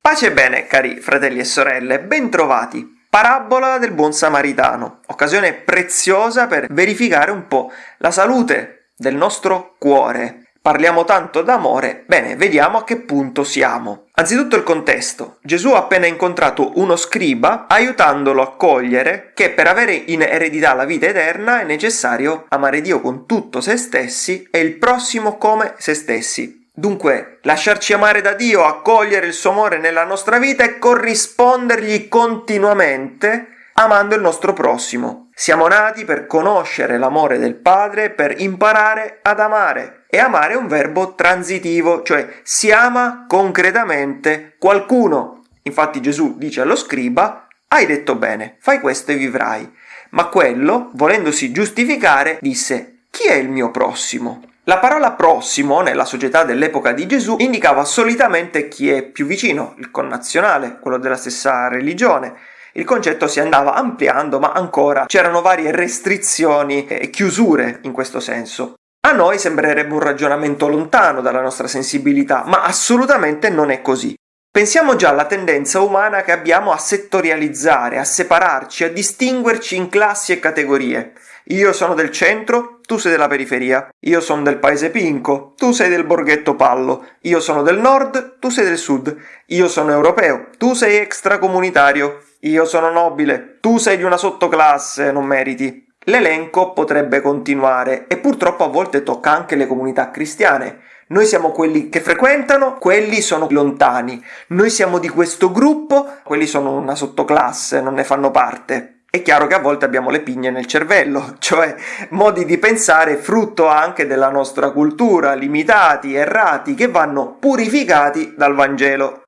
Pace e bene, cari fratelli e sorelle, bentrovati. Parabola del buon samaritano, occasione preziosa per verificare un po' la salute del nostro cuore, Parliamo tanto d'amore, bene, vediamo a che punto siamo. Anzitutto il contesto. Gesù ha appena incontrato uno scriba aiutandolo a cogliere che per avere in eredità la vita eterna è necessario amare Dio con tutto se stessi e il prossimo come se stessi. Dunque, lasciarci amare da Dio, accogliere il suo amore nella nostra vita e corrispondergli continuamente amando il nostro prossimo. Siamo nati per conoscere l'amore del Padre, per imparare ad amare. E amare è un verbo transitivo, cioè si ama concretamente qualcuno. Infatti Gesù dice allo scriba, hai detto bene, fai questo e vivrai. Ma quello, volendosi giustificare, disse, chi è il mio prossimo? La parola prossimo nella società dell'epoca di Gesù indicava solitamente chi è più vicino, il connazionale, quello della stessa religione. Il concetto si andava ampliando, ma ancora c'erano varie restrizioni e chiusure in questo senso. A noi sembrerebbe un ragionamento lontano dalla nostra sensibilità, ma assolutamente non è così. Pensiamo già alla tendenza umana che abbiamo a settorializzare, a separarci, a distinguerci in classi e categorie. Io sono del centro, tu sei della periferia. Io sono del paese Pinco, tu sei del borghetto Pallo. Io sono del nord, tu sei del sud. Io sono europeo, tu sei extracomunitario. Io sono nobile, tu sei di una sottoclasse, non meriti. L'elenco potrebbe continuare e purtroppo a volte tocca anche le comunità cristiane. Noi siamo quelli che frequentano, quelli sono lontani. Noi siamo di questo gruppo, quelli sono una sottoclasse, non ne fanno parte. È chiaro che a volte abbiamo le pigne nel cervello, cioè modi di pensare frutto anche della nostra cultura, limitati, errati, che vanno purificati dal Vangelo.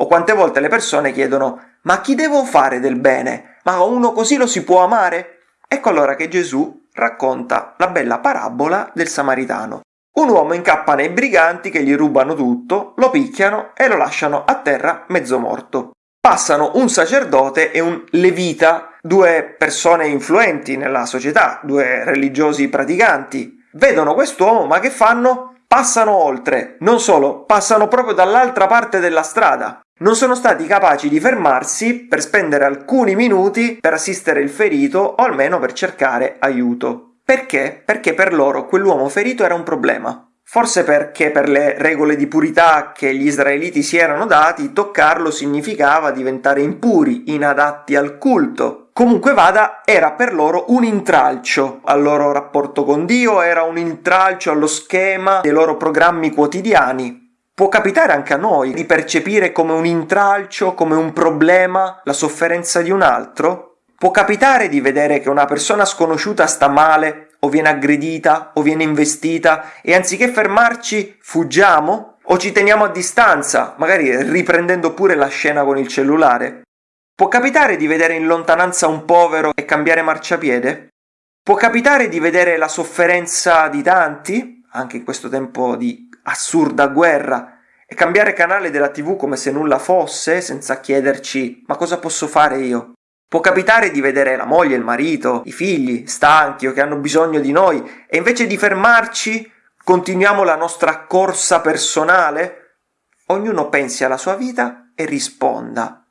O quante volte le persone chiedono: Ma chi devo fare del bene? Ma uno così lo si può amare? Ecco allora che Gesù racconta la bella parabola del Samaritano. Un uomo incappa nei briganti che gli rubano tutto, lo picchiano e lo lasciano a terra mezzo morto. Passano un sacerdote e un levita, due persone influenti nella società, due religiosi praticanti. Vedono quest'uomo, ma che fanno? Passano oltre. Non solo, passano proprio dall'altra parte della strada non sono stati capaci di fermarsi per spendere alcuni minuti per assistere il ferito o almeno per cercare aiuto. Perché? Perché per loro quell'uomo ferito era un problema. Forse perché per le regole di purità che gli israeliti si erano dati, toccarlo significava diventare impuri, inadatti al culto. Comunque vada, era per loro un intralcio al loro rapporto con Dio, era un intralcio allo schema dei loro programmi quotidiani. Può capitare anche a noi di percepire come un intralcio, come un problema, la sofferenza di un altro? Può capitare di vedere che una persona sconosciuta sta male, o viene aggredita, o viene investita, e anziché fermarci fuggiamo? O ci teniamo a distanza, magari riprendendo pure la scena con il cellulare? Può capitare di vedere in lontananza un povero e cambiare marciapiede? Può capitare di vedere la sofferenza di tanti, anche in questo tempo di assurda guerra e cambiare canale della TV come se nulla fosse, senza chiederci ma cosa posso fare io? Può capitare di vedere la moglie, il marito, i figli stanchi o che hanno bisogno di noi e invece di fermarci continuiamo la nostra corsa personale? Ognuno pensi alla sua vita e risponda.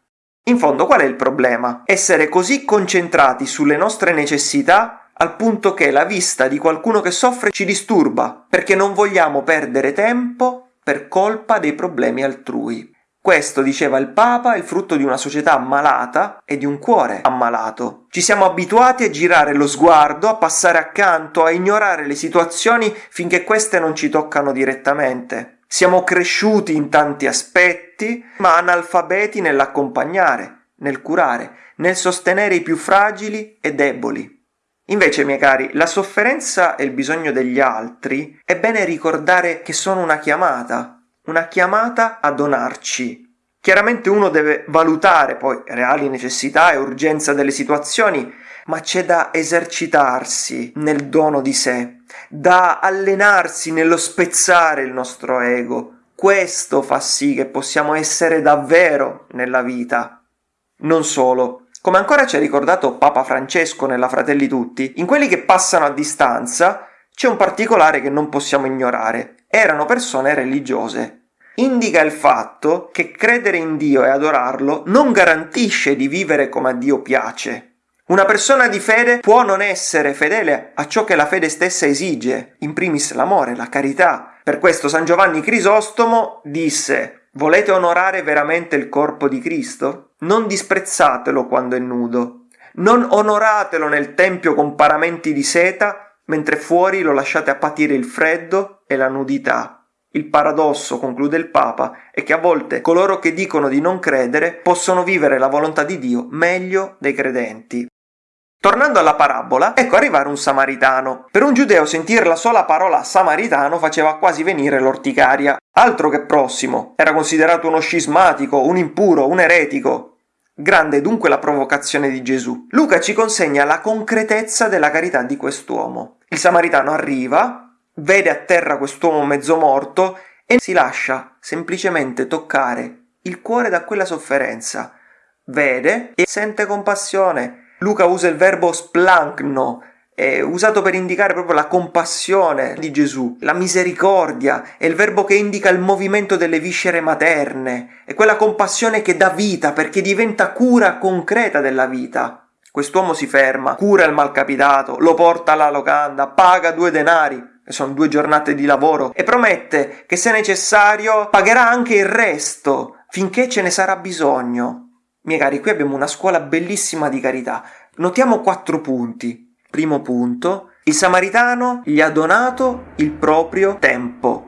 In fondo qual è il problema? Essere così concentrati sulle nostre necessità al punto che la vista di qualcuno che soffre ci disturba, perché non vogliamo perdere tempo per colpa dei problemi altrui. Questo, diceva il Papa, è il frutto di una società ammalata e di un cuore ammalato. Ci siamo abituati a girare lo sguardo, a passare accanto, a ignorare le situazioni finché queste non ci toccano direttamente. Siamo cresciuti in tanti aspetti, ma analfabeti nell'accompagnare, nel curare, nel sostenere i più fragili e deboli. Invece, miei cari, la sofferenza e il bisogno degli altri è bene ricordare che sono una chiamata, una chiamata a donarci. Chiaramente uno deve valutare poi reali necessità e urgenza delle situazioni, ma c'è da esercitarsi nel dono di sé, da allenarsi nello spezzare il nostro ego. Questo fa sì che possiamo essere davvero nella vita. Non solo, come ancora ci ha ricordato Papa Francesco nella Fratelli Tutti, in quelli che passano a distanza c'è un particolare che non possiamo ignorare. erano persone religiose. Indica il fatto che credere in Dio e adorarlo non garantisce di vivere come a Dio piace. Una persona di fede può non essere fedele a ciò che la fede stessa esige, in primis l'amore, la carità. Per questo San Giovanni Crisostomo disse Volete onorare veramente il corpo di Cristo? Non disprezzatelo quando è nudo. Non onoratelo nel tempio con paramenti di seta, mentre fuori lo lasciate a patire il freddo e la nudità. Il paradosso, conclude il Papa, è che a volte coloro che dicono di non credere possono vivere la volontà di Dio meglio dei credenti. Tornando alla parabola, ecco arrivare un samaritano. Per un giudeo sentire la sola parola samaritano faceva quasi venire l'orticaria. Altro che prossimo, era considerato uno scismatico, un impuro, un eretico. Grande dunque la provocazione di Gesù. Luca ci consegna la concretezza della carità di quest'uomo. Il samaritano arriva, vede a terra quest'uomo mezzo morto e si lascia semplicemente toccare il cuore da quella sofferenza. Vede e sente compassione Luca usa il verbo splancno, è usato per indicare proprio la compassione di Gesù, la misericordia, è il verbo che indica il movimento delle viscere materne, è quella compassione che dà vita perché diventa cura concreta della vita. Quest'uomo si ferma, cura il malcapitato, lo porta alla locanda, paga due denari, sono due giornate di lavoro, e promette che se necessario pagherà anche il resto finché ce ne sarà bisogno. Miei cari, qui abbiamo una scuola bellissima di carità. Notiamo quattro punti. Primo punto, il samaritano gli ha donato il proprio tempo.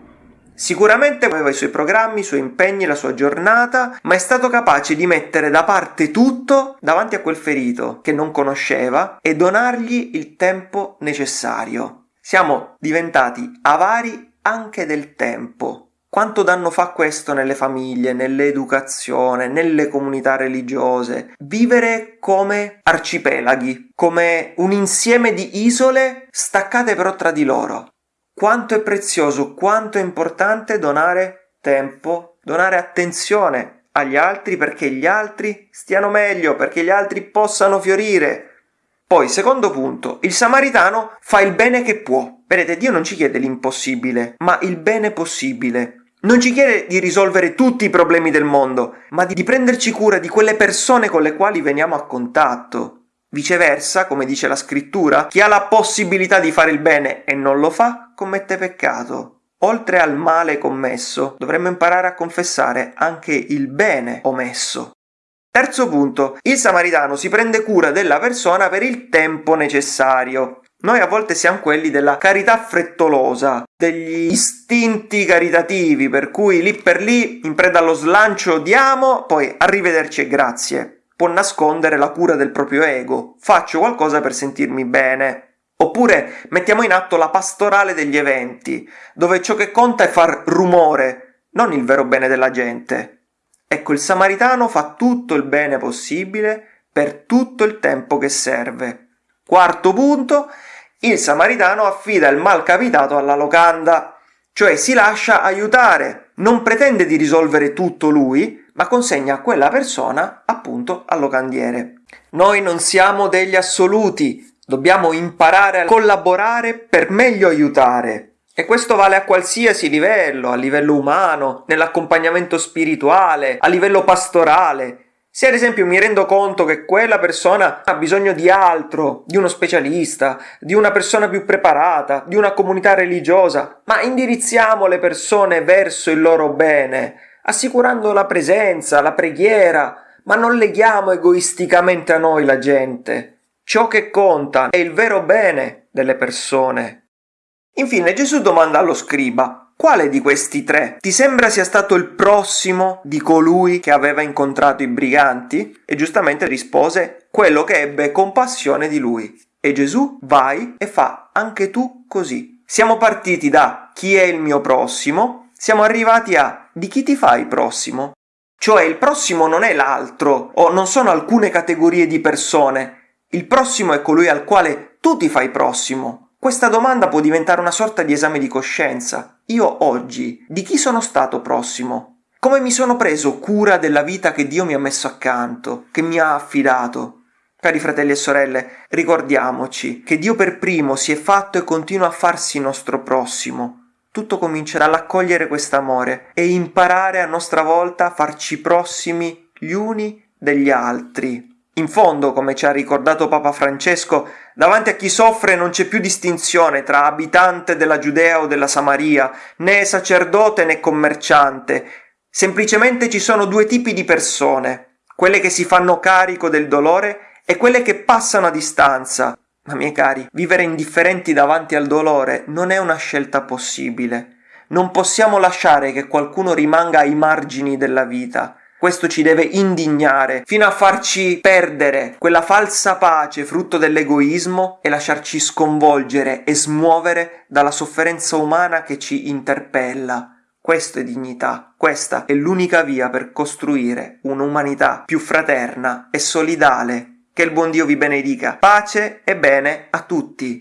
Sicuramente aveva i suoi programmi, i suoi impegni, la sua giornata, ma è stato capace di mettere da parte tutto davanti a quel ferito che non conosceva e donargli il tempo necessario. Siamo diventati avari anche del tempo. Quanto danno fa questo nelle famiglie, nell'educazione, nelle comunità religiose? Vivere come arcipelaghi, come un insieme di isole staccate però tra di loro. Quanto è prezioso, quanto è importante donare tempo, donare attenzione agli altri perché gli altri stiano meglio, perché gli altri possano fiorire. Poi, secondo punto, il samaritano fa il bene che può. Vedete, Dio non ci chiede l'impossibile, ma il bene possibile. Non ci chiede di risolvere tutti i problemi del mondo, ma di prenderci cura di quelle persone con le quali veniamo a contatto. Viceversa, come dice la scrittura, chi ha la possibilità di fare il bene e non lo fa, commette peccato. Oltre al male commesso, dovremmo imparare a confessare anche il bene omesso. Terzo punto, il samaritano si prende cura della persona per il tempo necessario. Noi a volte siamo quelli della carità frettolosa, degli istinti caritativi, per cui lì per lì, in preda allo slancio, diamo, poi arrivederci e grazie. Può nascondere la cura del proprio ego. Faccio qualcosa per sentirmi bene. Oppure mettiamo in atto la pastorale degli eventi, dove ciò che conta è far rumore, non il vero bene della gente. Ecco, il samaritano fa tutto il bene possibile per tutto il tempo che serve. Quarto punto, il samaritano affida il malcapitato alla locanda, cioè si lascia aiutare, non pretende di risolvere tutto lui, ma consegna quella persona appunto al locandiere. Noi non siamo degli assoluti, dobbiamo imparare a collaborare per meglio aiutare. E questo vale a qualsiasi livello, a livello umano, nell'accompagnamento spirituale, a livello pastorale, se ad esempio mi rendo conto che quella persona ha bisogno di altro, di uno specialista, di una persona più preparata, di una comunità religiosa, ma indirizziamo le persone verso il loro bene, assicurando la presenza, la preghiera, ma non leghiamo egoisticamente a noi la gente. Ciò che conta è il vero bene delle persone. Infine Gesù domanda allo scriba quale di questi tre ti sembra sia stato il prossimo di colui che aveva incontrato i briganti? E giustamente rispose quello che ebbe compassione di lui. E Gesù vai e fa anche tu così. Siamo partiti da chi è il mio prossimo, siamo arrivati a di chi ti fai prossimo? Cioè il prossimo non è l'altro o non sono alcune categorie di persone. Il prossimo è colui al quale tu ti fai prossimo. Questa domanda può diventare una sorta di esame di coscienza. Io oggi di chi sono stato prossimo? Come mi sono preso cura della vita che Dio mi ha messo accanto, che mi ha affidato? Cari fratelli e sorelle, ricordiamoci che Dio per primo si è fatto e continua a farsi nostro prossimo. tutto comincia dall'accogliere quest'amore e imparare a nostra volta a farci prossimi gli uni degli altri. In fondo, come ci ha ricordato Papa Francesco, davanti a chi soffre non c'è più distinzione tra abitante della Giudea o della Samaria, né sacerdote né commerciante. Semplicemente ci sono due tipi di persone, quelle che si fanno carico del dolore e quelle che passano a distanza. Ma miei cari, vivere indifferenti davanti al dolore non è una scelta possibile. Non possiamo lasciare che qualcuno rimanga ai margini della vita. Questo ci deve indignare fino a farci perdere quella falsa pace frutto dell'egoismo e lasciarci sconvolgere e smuovere dalla sofferenza umana che ci interpella. Questo è dignità, questa è l'unica via per costruire un'umanità più fraterna e solidale. Che il buon Dio vi benedica. Pace e bene a tutti.